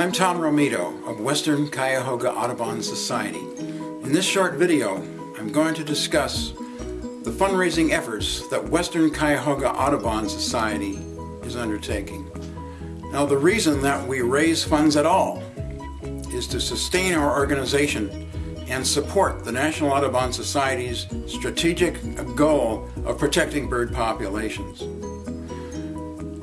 I'm Tom Romito of Western Cuyahoga Audubon Society. In this short video, I'm going to discuss the fundraising efforts that Western Cuyahoga Audubon Society is undertaking. Now the reason that we raise funds at all is to sustain our organization and support the National Audubon Society's strategic goal of protecting bird populations.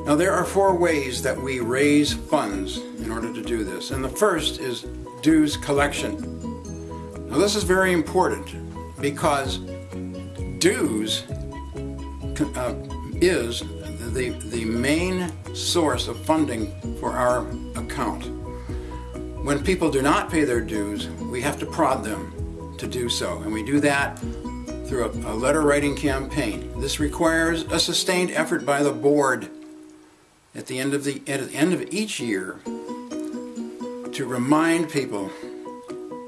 Now there are four ways that we raise funds in order to do this. And the first is dues collection. Now this is very important because dues uh, is the, the main source of funding for our account. When people do not pay their dues, we have to prod them to do so. And we do that through a, a letter writing campaign. This requires a sustained effort by the board at the end of the at the end of each year to remind people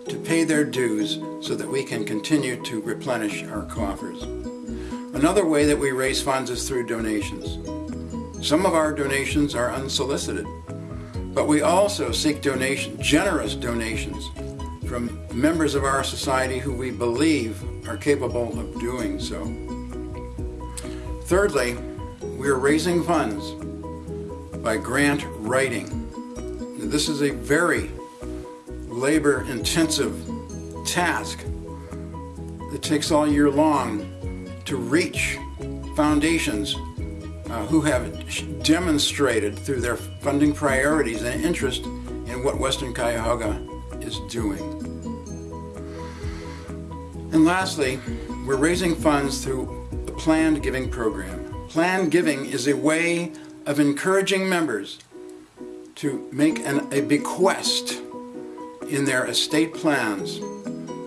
to pay their dues so that we can continue to replenish our coffers. Another way that we raise funds is through donations. Some of our donations are unsolicited, but we also seek donation, generous donations from members of our society who we believe are capable of doing so. Thirdly, we are raising funds by grant writing. This is a very labor intensive task that takes all year long to reach foundations uh, who have demonstrated through their funding priorities and interest in what Western Cuyahoga is doing. And lastly, we're raising funds through the Planned Giving Program. Planned Giving is a way of encouraging members to make an, a bequest in their estate plans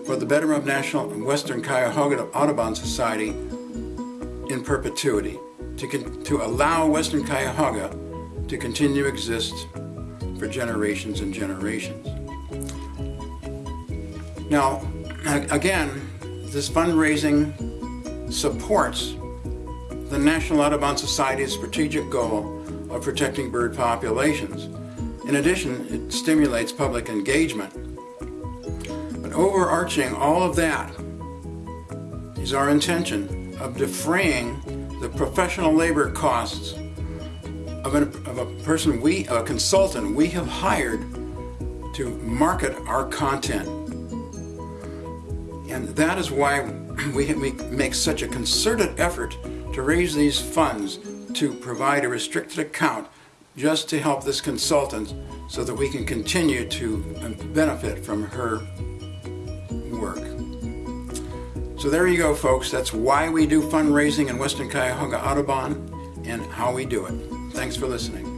for the betterment of National and Western Cuyahoga Audubon Society in perpetuity, to, to allow Western Cuyahoga to continue to exist for generations and generations. Now, again, this fundraising supports the National Audubon Society's strategic goal of protecting bird populations. In addition, it stimulates public engagement. But overarching all of that is our intention of defraying the professional labor costs of, an, of a person we, a consultant we have hired to market our content. And that is why we, we make such a concerted effort to raise these funds to provide a restricted account just to help this consultant so that we can continue to benefit from her work. So there you go folks, that's why we do fundraising in Western Cuyahoga Audubon and how we do it. Thanks for listening.